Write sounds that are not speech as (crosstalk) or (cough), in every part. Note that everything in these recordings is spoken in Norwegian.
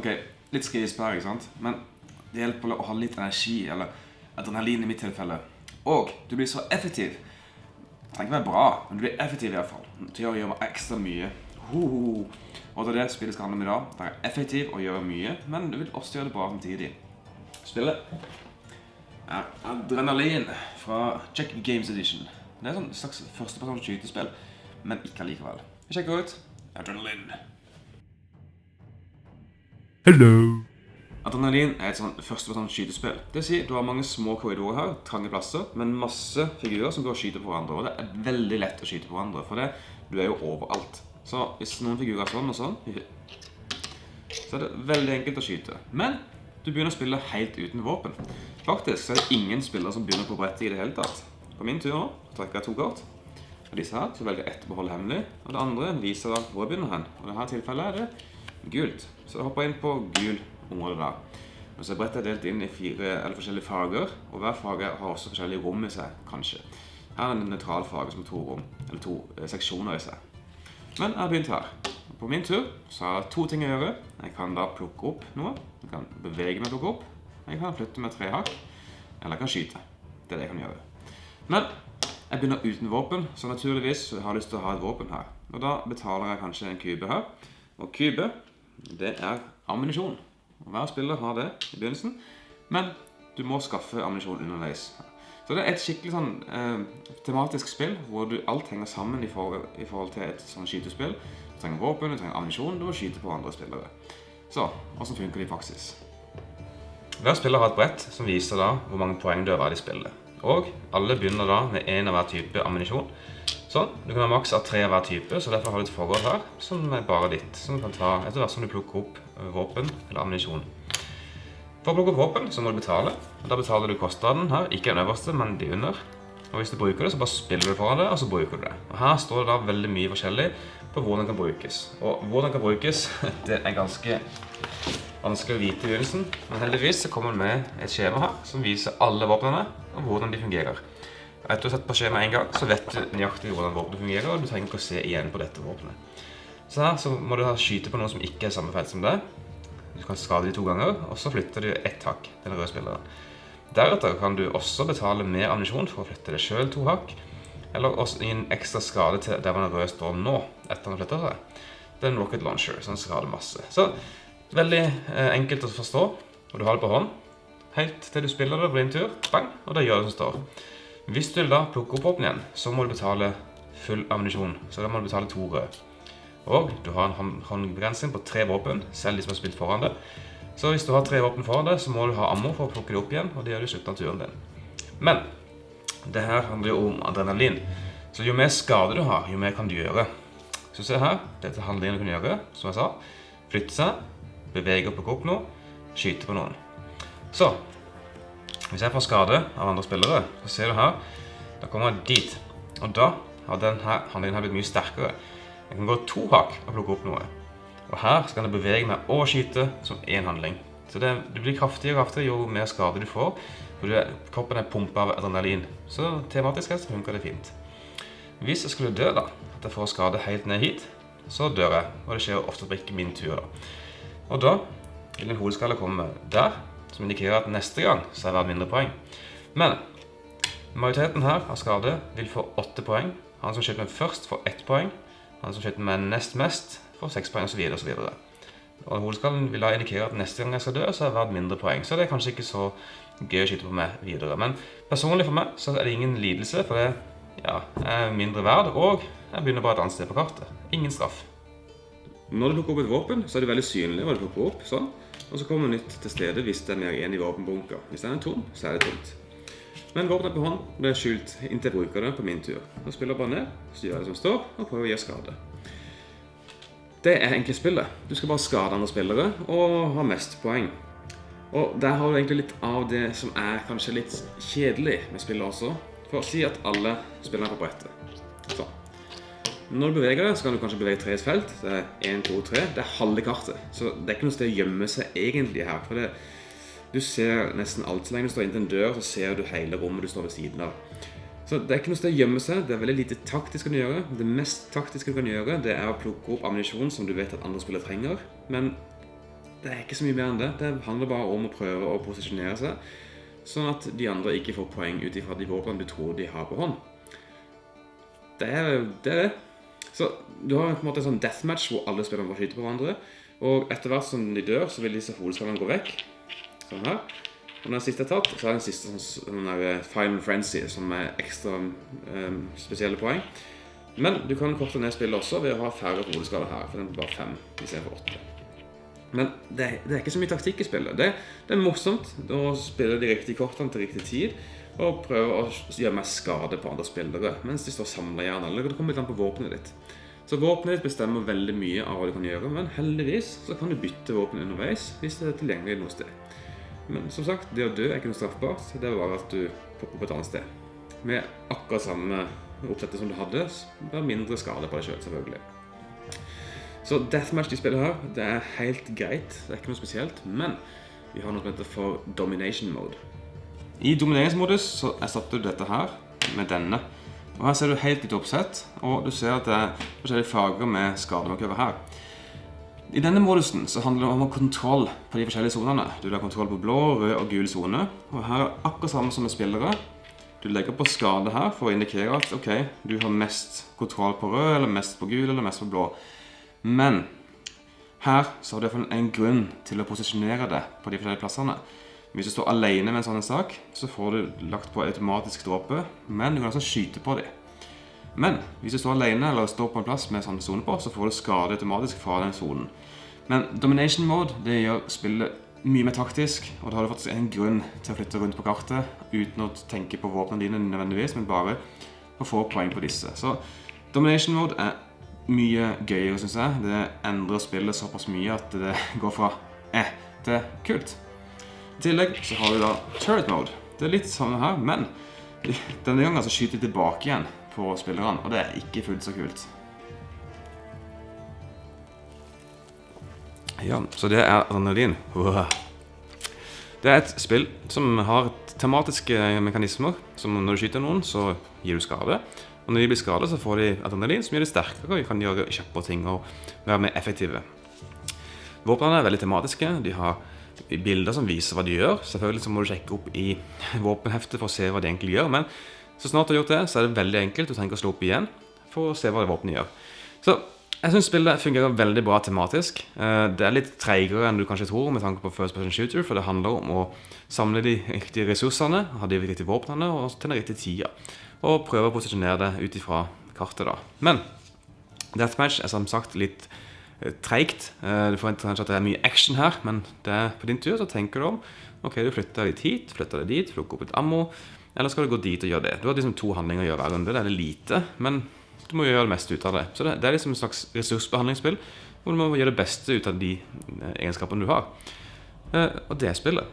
Ok, litt skrisp her, ikke sant? Men det hjelper å ha litt energi, eller adrenalin i mitt tilfelle. Og du blir så effektiv. Det trenger ikke være bra, men du blir effektiv i hvert fall. Til å gjøre ekstra mye. Hoho. Og det er det spillet skal handle om i dag. Være effektiv og gjøre mye, men du vil også gjøre det bra samtidig. Spillet er Adrenalin fra Check Games Edition. Det er et slags førstepersons skytespill, men ikke allikevel. Sjekker ut Adrenalin. Hello. Adrenalin er et sånn førstepersons skytespill. Det vil si, du har mange små korridorer her, trange plasser, men masse figurer som går og skyter på hverandre. Og det er veldig lett å skyte på hverandre, for det, du er jo overalt. Så hvis noen figurer er sånn og sånn, så er det veldig enkelt å skyte. Men du begynner å spille helt uten våpen. Faktisk så er det ingen spillere som begynner på brettet i det hele tatt. På min tur nå trekker jeg to kort. Og disse her så velger jeg ett behold hemmelig, og det andre viser hvor jeg begynner hen. Og i dette tilfellet er det gult. Så jeg hopper inn på gul område da. Og så er brettet delt inn i fire eller forskjellige farger, og hver farge har også forskjellige rom i seg, kanskje. Her er det en nøytral farge som har to rom, eller to eh, seksjoner i seg. Men jeg har begynt her. På min tur så har jeg to ting å gjøre. Jeg kan da plukke opp noe. Jeg kan bevege meg og plukke opp. Jeg kan flytte med tre hakk. Eller jeg kan skyte. Det er det jeg kan gjøre. Men jeg begynner uten våpen, så naturligvis har jeg lyst til å ha et våpen her. Og da betaler jeg kanskje en kube her. Og kube, det er ammunisjon. Hver spiller har det i begynnelsen, men du må skaffe ammunisjon underveis. Så det er et skikkelig sånn eh, tematisk spill hvor du, alt henger sammen i forhold, i forhold til et sånn skytespill. Du trenger våpen, du trenger ammunisjon, du må skyte på andre spillere. Så, hvordan funker det i praksis? Hver spiller har et brett som viser da hvor mange poeng du har vært i spillet. Og alle begynner da med en av hver type ammunisjon. Sånn, du kan ha maks av tre av hver type, så derfor har du et forhold her som er bare ditt. Som du kan ta etter hvert som du plukker opp eh, våpen eller ammunisjon. For å plukke opp våpen så må du betale. og Da betaler du kostnaden her, ikke den øverste, men de under. Og hvis du bruker det, så bare spiller du foran det, og så bruker du det. Og Her står det da veldig mye forskjellig på hvordan den kan brukes. Og hvordan den kan brukes, (laughs) det er ganske vanskelig å vite i begynnelsen. Men heldigvis så kommer den med et skjema her som viser alle våpnene og hvordan de fungerer. Etter å ha sett på skjemaet en gang, så vet du nøyaktig hvordan våpenet fungerer, og du trenger ikke å se igjen på dette våpenet. Så her så må du skyte på noe som ikke er samme felt som det. Du kan skade de to ganger, og så flytter du ett hakk den røde spilleren. Deretter kan du også betale med ammunisjon for å flytte deg selv to hakk, eller også gi en ekstra skade til der man røde står nå, etter han flytter seg. Det er en rocket launcher, som skader masse. Så veldig eh, enkelt å forstå, og du har det på hånd. Helt til du spiller det på din tur, bang, og det gjør det som står. Hvis du da plukke opp våpen igjen, så må du betale full ammunisjon. Så da må du betale to røde. Og du har en håndbegrensning på tre våpen, selv de som har spilt foran det. Så hvis du har tre våpen foran deg, så må du ha ammo for å plukke det opp igjen, og det gjør du i slutten av turen din. Men det her handler jo om adrenalin. Så jo mer skade du har, jo mer kan du gjøre. Så se her, dette handlingen du kan gjøre, som jeg sa. Flytte seg, bevege og plukke opp noe, skyte på noen. Så, hvis jeg får skade av andre spillere, så ser du her, da kommer jeg dit. Og da har denne handlingen blitt mye sterkere. Jeg kan gå to hakk og plukke opp noe. Og her skal jeg bevege meg og skyte som én handling. Så det, blir kraftigere og kraftigere jo mer skade du får. For kroppen er pumpet av adrenalin. Så tematisk sett funker det fint. Hvis jeg skulle dø, da, at jeg får skade helt ned hit, så dør jeg. Og det skjer ofte på ikke min tur. da. Og da vil en hodeskalle komme der, som indikerer at neste gang så er det verdt mindre poeng. Men majoriteten her av skade vil få åtte poeng. Han som skyter med først, får ett poeng. Han som skyter med nest mest, får seks poeng, osv. osv. Og hodeskallen vil da indikere at neste gang jeg skal dø, så er det verdt mindre poeng. Så det er kanskje ikke så gøy å skyte på meg videre. Men personlig for meg så er det ingen lidelse, for det ja, er mindre verd, og jeg begynner bare et annet sted på kartet. Ingen straff. Når du plukker opp et våpen, så er det veldig synlig hva du plukker opp. sånn. Og så kommer nytt til stede hvis det er igjen i våpenbunker. Hvis den er tom, så er det tomt. Men våpenet på hånd blir skjult inntil jeg bruker det på min tur. Nå spiller bare ned, så gjør jeg det som står, og prøver å gjøre skade. Det er egentlig spillet. Du skal bare skade andre spillere og ha mest poeng. Og der har du egentlig litt av det som er kanskje litt kjedelig med spillet også. For å si at alle spiller på brettet. Når du beveger deg, så kan du kanskje bevege tre felt. Det er 1, 2, 3. Det er halve kartet. Så det er ikke noe sted å gjemme seg egentlig her. For det, du ser nesten alt. Så lenge du står inntil en dør, så ser du hele rommet du står ved siden av. Så det er ikke noe sted å gjemme seg. Det er veldig lite taktisk kan gjøre. Det mest taktiske du kan gjøre, det er å plukke opp ammunisjon som du vet at andre spillere trenger. Men det er ikke så mye mer enn det. Det handler bare om å prøve å posisjonere seg, sånn at de andre ikke får poeng ut ifra de våpnene du tror de har på hånd. Det er det. Er det. Så du har på en måte en sånn deathmatch hvor alle spillerne bare skyter på hverandre. Og etter hvert som de dør, så vil disse hodeskallene gå vekk. Sånn her. Og når den siste er tatt, så er den siste sånn, der eh, Final Frenzy, som er ekstra um, spesielle poeng. Men du kan korte ned spillet også ved å ha færre hodeskader her, for den er bare fem istedenfor åtte. Men det, det, er ikke så mye taktikk i spillet. Det, det, er morsomt å spille de riktige kortene til riktig tid. Og prøve å gjøre mer skade på andre spillere mens de står samla gjerne. Eller det kommer litt an på våpenet ditt. Så våpenet ditt bestemmer veldig mye av hva du kan gjøre, men heldigvis så kan du bytte våpen underveis hvis det er tilgjengelig noe sted. Men som sagt, det å dø er ikke noe straffbart. Det er bare at du popper på et annet sted. Med akkurat samme oppsettet som du hadde, bare mindre skade på deg sjøl, selv, selvfølgelig. Så deathmatch de spiller her, det er helt greit. Det er ikke noe spesielt. Men vi har noe som heter for domination mode. I domineringsmodus så erstatter du dette her med denne. Og Her ser du helt litt oppsett, og du ser at det er forskjellige farger med skademarkører her. I denne modusen så handler det om å ha kontroll på de forskjellige zonene. Du har kontroll på blå, rød og gul zone. Og her er akkurat samme som med spillere. Du legger på skade her for å indikere at ok, du har mest kontroll på rød, eller mest på gul, eller mest på blå. Men her så har du en grunn til å posisjonere det på de forskjellige plassene. Hvis du står alene med en sånn sak, så får du lagt på automatisk dråpe, men du kan også skyte på dem. Men hvis du står alene eller står på en plass med sånn sone på, så får du skade automatisk fra den sonen. Men domination mode det gjør spillet mye mer taktisk, og da har du faktisk en grunn til å flytte rundt på kartet uten å tenke på våpnene dine nødvendigvis, men bare å få poeng på disse. Så domination mode er mye gøyere, syns jeg. Det endrer spillet såpass mye at det går fra eh til kult. I tillegg så har vi da turret mode. Det er litt samme her, men denne gangen så skyter de tilbake igjen på spillerne, og det er ikke fullt så kult. Ja, så det er adrenalin. Det er et spill som har tematiske mekanismer. Som når du skyter noen, så gir du skade. Og når de blir skadet, så får de adrenalin, som gjør de sterkere og kan gjøre kjappere ting og være mer effektive. Våpnene er veldig tematiske. De har bilder som viser hva de gjør. Selvfølgelig så må du sjekke opp i (laughs) våpenheftet for å se hva de egentlig gjør. Men så snart du har gjort det, så er det veldig enkelt. Du trenger ikke å slå opp igjen for å se hva våpenet gjør. Så jeg syns spillet fungerer veldig bra tematisk. Eh, det er litt treigere enn du kanskje tror med tanke på First Person Shooter, for det handler om å samle de riktige ressursene, ha de riktige våpnene og til den riktige tida. Og prøve å posisjonere det ut ifra kartet, da. Men Deathmatch er som sagt litt eh, treigt. Eh, du forventer kanskje at det er mye action her, men på din tur så tenker du om Ok, du flytter litt hit, flytter deg dit, plukker opp litt ammo. Eller skal du gå dit og gjøre det? Du har liksom to handlinger å gjøre hver runde. Det er det lite, men du må gjøre det meste ut av det. Så det, det er liksom et slags ressursbehandlingsspill hvor du må gjøre det beste ut av de eh, egenskapene du har. Og det spillet.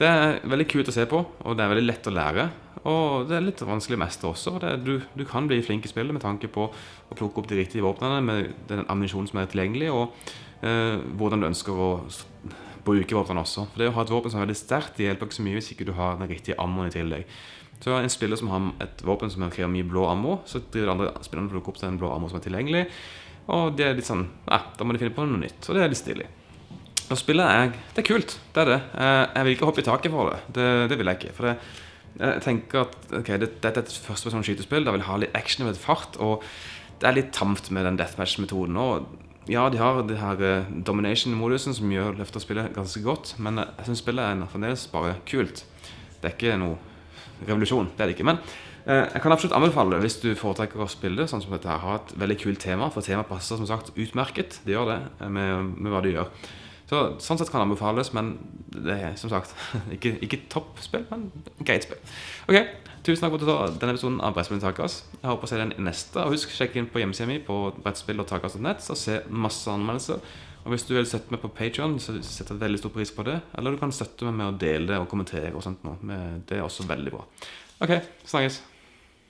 Det er veldig kult å se på, og det er veldig lett å lære. Og det er litt vanskelig å mestre også. Det, du, du, kan bli flink i spillet med tanke på å plukke opp de riktige våpnene med den ammunisjonen som er tilgjengelig, og eh, hvordan du ønsker å bruke våpnene også. For det å ha et våpen som er veldig sterkt, det hjelper ikke så mye hvis ikke du har den riktige ammoen i tillegg. Så en spiller som har et våpen som krever mye blå ammo, så driver de andre spillerne plukker opp den blå ammo som er tilgjengelig. Og det er litt sånn eh, da må de finne på noe nytt. Og det er litt stilig. Og spiller jeg Det er kult. Det er det. Eh, jeg vil ikke hoppe i taket for det. Det, det vil jeg ikke. For det, jeg tenker at ok, dette er et førstepersons skytespill. Da vil ha litt action og litt fart. Og det er litt tamt med den deathmatch-metoden. Og ja, de har det her eh, domination-modusen som gjør løfter spillet ganske godt. Men jeg syns spillet er fremdeles bare kult. Det er ikke noe revolusjon. Det er det ikke. Men eh, jeg kan absolutt anbefale det hvis du foretrekker å spille sånn som dette her. Ha et veldig kult tema, for temaet passer som sagt utmerket. Det gjør det med, med hva du gjør. Så, sånn sett kan det anbefales, men det er som sagt (laughs) ikke, ikke toppspill, men greit spill. Ok, Tusen takk for at du denne episoden av Brettspill Takas. Jeg håper å se den neste. Og husk, sjekk inn på hjemmesida mi på brettspill.takas.net og se masse anmeldelser. Og hvis du vil støtte meg på Patreon, så setter jeg veldig stor pris på det. Eller du kan støtte meg med å dele det og kommentere og sånt noe. Det er også veldig bra. OK, snakkes.